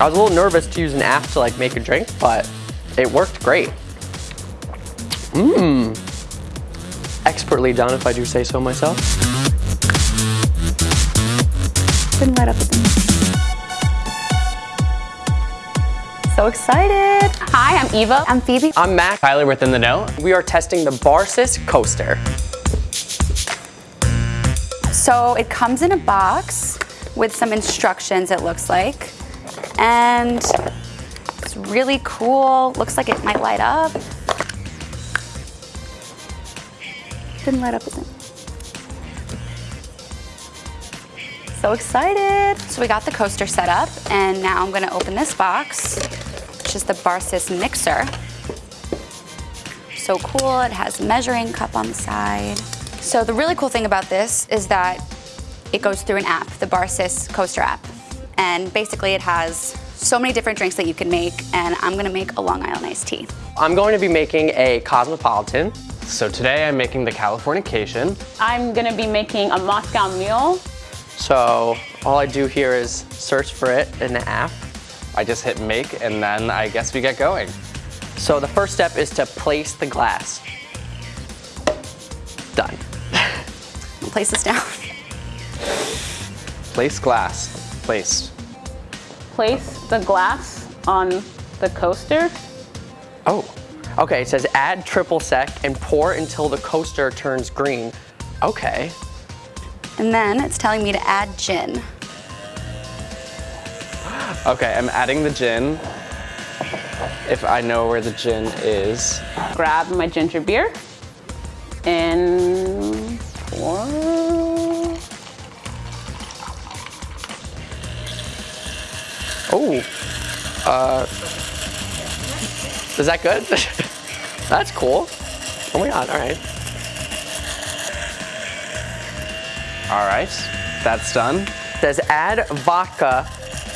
I was a little nervous to use an app to like make a drink, but it worked great. Mmm. Expertly done, if I do say so myself. Couldn't light up with me. So excited. Hi, I'm Eva. I'm Phoebe. I'm Mac. Tyler within the know. We are testing the Barsys coaster. So it comes in a box with some instructions, it looks like. And it's really cool. Looks like it might light up. Didn't light up with it. So excited. So we got the coaster set up and now I'm gonna open this box, which is the Barsys mixer. So cool, it has measuring cup on the side. So the really cool thing about this is that it goes through an app, the Barsys Coaster app. And basically it has so many different drinks that you can make and I'm gonna make a Long Island iced tea. I'm going to be making a Cosmopolitan. So today I'm making the Californication. I'm gonna be making a Moscow Mule. So all I do here is search for it in the app. I just hit make and then I guess we get going. So the first step is to place the glass. Done. I'll place this down. Place glass. Place. Place the glass on the coaster. Oh, okay, it says add triple sec and pour until the coaster turns green. Okay, And then it's telling me to add gin. Okay, I'm adding the gin. If I know where the gin is. Grab my ginger beer and pour. Oh, uh, is that good? That's cool. Oh my God, all right. All right, that's done. It says add vodka,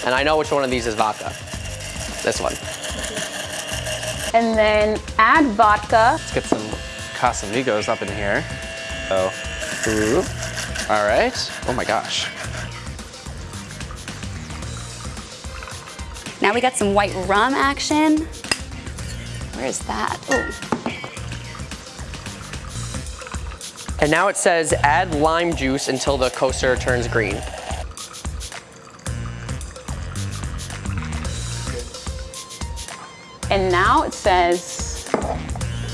and I know which one of these is vodka. This one. And then add vodka. Let's get some Casamigos up in here. Oh, ooh. All right. Oh my gosh. Now we got some white rum action. Where is that? Oh, And now it says add lime juice until the coaster turns green. And now it says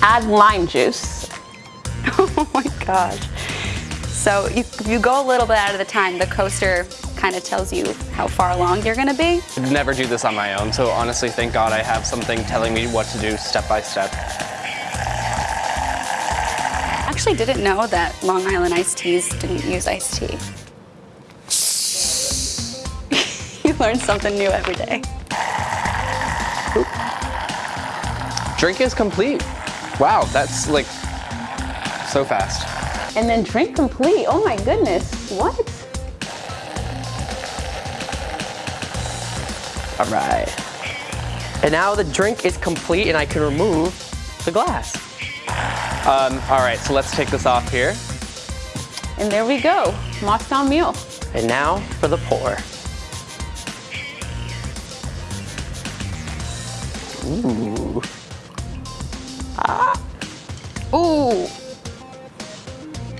add lime juice. oh my gosh. So you, you go a little bit out of the time, the coaster kind of tells you how far along you're gonna be. I'd never do this on my own, so honestly, thank God I have something telling me what to do step by step. I actually didn't know that Long Island iced teas didn't use iced tea. you learn something new every day. Drink is complete. Wow, that's like so fast. And then drink complete. Oh my goodness. What? All right. And now the drink is complete and I can remove the glass. Um, all right, so let's take this off here. And there we go. Moscow Mule. And now for the pour. Ooh. Ah. Ooh.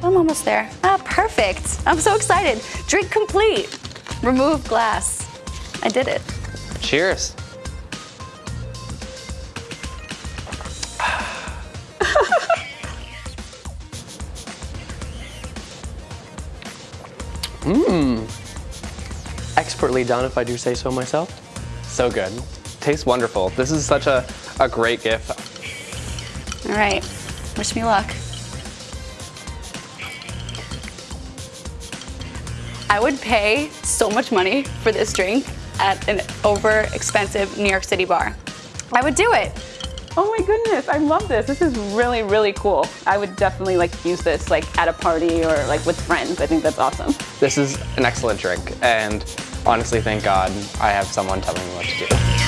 I'm almost there. Ah, perfect. I'm so excited. Drink complete. Remove glass. I did it. Cheers. Mmm. Expertly done, if I do say so myself. So good. Tastes wonderful. This is such a, a great gift. All right. Wish me luck. I would pay so much money for this drink at an over expensive New York City bar. I would do it. Oh my goodness, I love this. This is really, really cool. I would definitely like use this like at a party or like with friends. I think that's awesome. This is an excellent drink, and honestly, thank God I have someone telling me what to do.